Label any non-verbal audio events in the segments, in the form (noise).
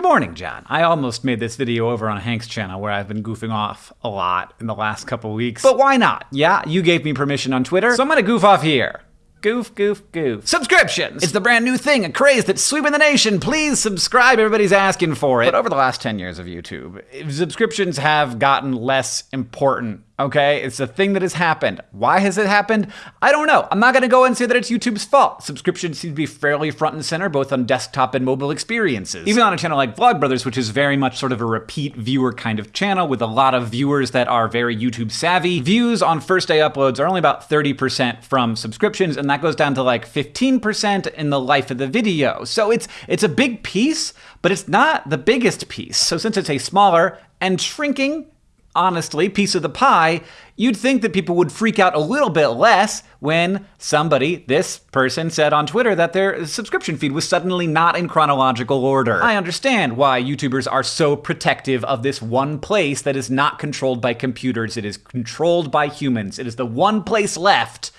Good morning, John. I almost made this video over on Hank's channel where I've been goofing off a lot in the last couple weeks. But why not? Yeah, you gave me permission on Twitter, so I'm gonna goof off here. Goof, goof, goof. Subscriptions! It's the brand new thing, a craze that's sweeping the nation. Please subscribe, everybody's asking for it. But over the last 10 years of YouTube, subscriptions have gotten less important Okay, it's a thing that has happened. Why has it happened? I don't know. I'm not going to go and say that it's YouTube's fault. Subscriptions seem to be fairly front and center, both on desktop and mobile experiences. Even on a channel like Vlogbrothers, which is very much sort of a repeat viewer kind of channel with a lot of viewers that are very YouTube savvy, views on first day uploads are only about 30% from subscriptions, and that goes down to like 15% in the life of the video. So it's it's a big piece, but it's not the biggest piece. So since it's a smaller and shrinking honestly, piece of the pie, you'd think that people would freak out a little bit less when somebody, this person, said on Twitter that their subscription feed was suddenly not in chronological order. I understand why YouTubers are so protective of this one place that is not controlled by computers. It is controlled by humans. It is the one place left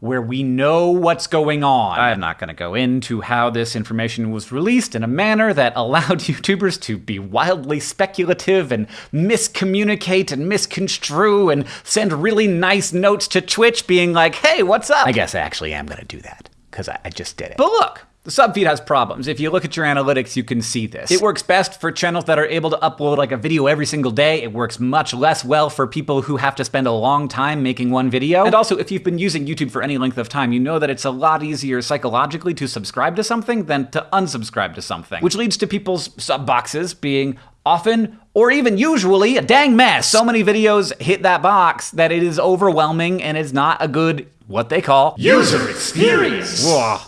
where we know what's going on. I'm not going to go into how this information was released in a manner that (laughs) allowed YouTubers to be wildly speculative and miscommunicate and misconstrue and send really nice notes to Twitch being like, hey, what's up? I guess I actually am going to do that because I, I just did it. But look, the subfeed has problems. If you look at your analytics, you can see this. It works best for channels that are able to upload like a video every single day. It works much less well for people who have to spend a long time making one video. And also, if you've been using YouTube for any length of time, you know that it's a lot easier psychologically to subscribe to something than to unsubscribe to something, which leads to people's sub boxes being often or even usually a dang mess. So many videos hit that box that it is overwhelming and is not a good, what they call, user experience. Whoa.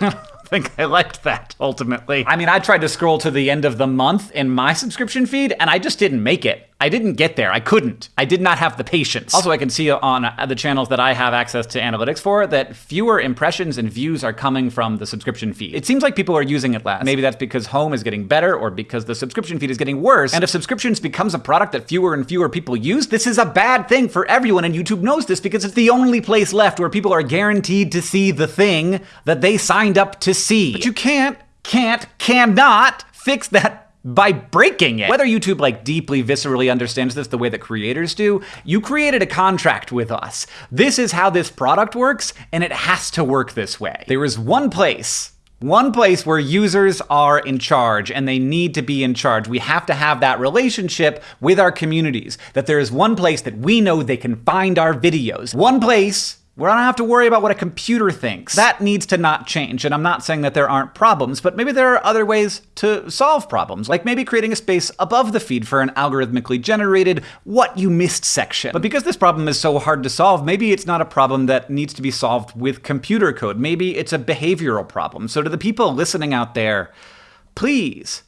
(laughs) think I liked that ultimately. I mean, I tried to scroll to the end of the month in my subscription feed and I just didn't make it. I didn't get there. I couldn't. I did not have the patience. Also, I can see on the channels that I have access to analytics for that fewer impressions and views are coming from the subscription feed. It seems like people are using it less. Maybe that's because home is getting better or because the subscription feed is getting worse. And if subscriptions becomes a product that fewer and fewer people use, this is a bad thing for everyone. And YouTube knows this because it's the only place left where people are guaranteed to see the thing that they signed up to see. But you can't, can't, cannot fix that by breaking it. Whether YouTube like deeply viscerally understands this the way that creators do, you created a contract with us. This is how this product works and it has to work this way. There is one place one place where users are in charge and they need to be in charge. We have to have that relationship with our communities, that there is one place that we know they can find our videos. One place we don't have to worry about what a computer thinks. That needs to not change. And I'm not saying that there aren't problems, but maybe there are other ways to solve problems, like maybe creating a space above the feed for an algorithmically generated what you missed section. But because this problem is so hard to solve, maybe it's not a problem that needs to be solved with computer code. Maybe it's a behavioral problem. So to the people listening out there, please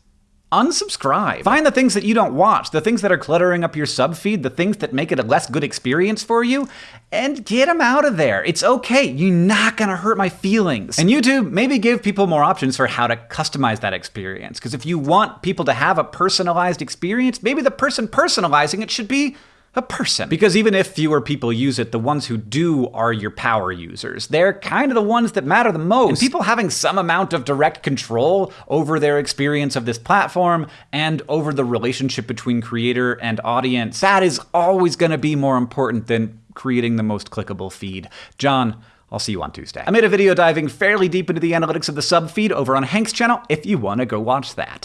unsubscribe. Find the things that you don't watch, the things that are cluttering up your sub feed, the things that make it a less good experience for you, and get them out of there. It's okay. You're not gonna hurt my feelings. And YouTube, maybe give people more options for how to customize that experience. Because if you want people to have a personalized experience, maybe the person personalizing it should be a person. Because even if fewer people use it, the ones who do are your power users. They're kind of the ones that matter the most. And people having some amount of direct control over their experience of this platform and over the relationship between creator and audience, that is always going to be more important than creating the most clickable feed. John, I'll see you on Tuesday. I made a video diving fairly deep into the analytics of the sub feed over on Hank's channel if you want to go watch that.